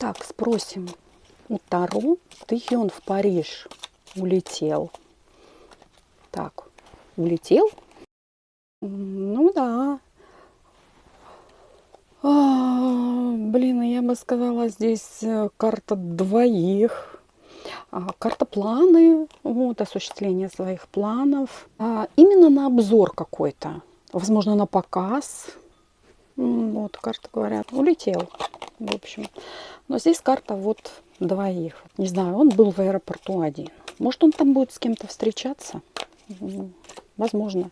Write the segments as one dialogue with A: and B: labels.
A: Так, спросим у Таро, тихий он в Париж улетел. Так, улетел? Ну да. А, блин, я бы сказала, здесь э, карта двоих. А, карта планы, вот, осуществление своих планов. А, именно на обзор какой-то. Возможно, на показ. Вот, карта говорят, улетел, в общем. Но здесь карта вот двоих. Не знаю, он был в аэропорту один. Может, он там будет с кем-то встречаться? Возможно.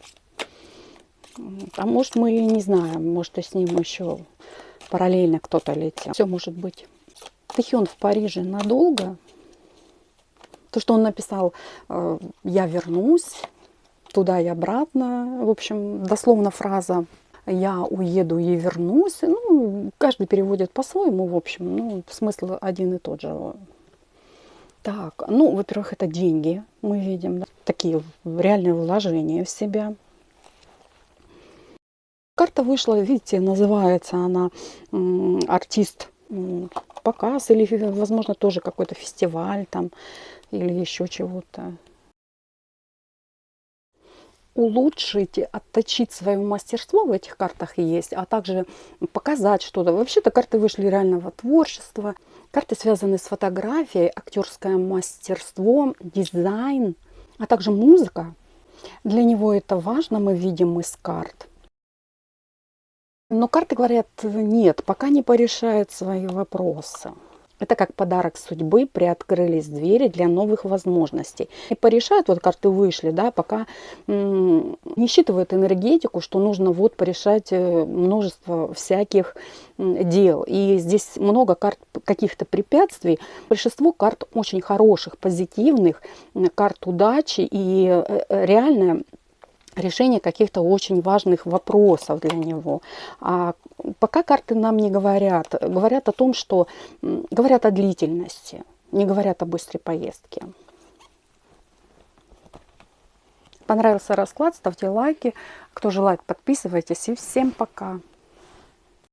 A: А может, мы не знаем. Может, и с ним еще параллельно кто-то летел. Все может быть. Тахион в Париже надолго. То, что он написал, э, я вернусь туда и обратно. В общем, дословно фраза я уеду и вернусь. Ну, каждый переводит по-своему, в общем. Ну, смысл один и тот же. Так, ну, во-первых, это деньги, мы видим, да? такие реальные вложения в себя. Карта вышла, видите, называется она артист показ или, возможно, тоже какой-то фестиваль там или еще чего-то улучшить, отточить свое мастерство в этих картах есть, а также показать что-то. Вообще-то карты вышли реального творчества. Карты связаны с фотографией, актерское мастерство, дизайн, а также музыка. Для него это важно, мы видим из карт. Но карты говорят, нет, пока не порешает свои вопросы. Это как подарок судьбы, приоткрылись двери для новых возможностей. И порешают, вот карты вышли, да, пока не считывают энергетику, что нужно вот порешать э, множество всяких дел. И здесь много карт каких-то препятствий. Большинство карт очень хороших, позитивных, карт удачи и э, э, реально решение каких-то очень важных вопросов для него. А пока карты нам не говорят. Говорят о том, что... Говорят о длительности, не говорят о быстрой поездке. Понравился расклад, ставьте лайки. Кто желает, подписывайтесь. И всем пока!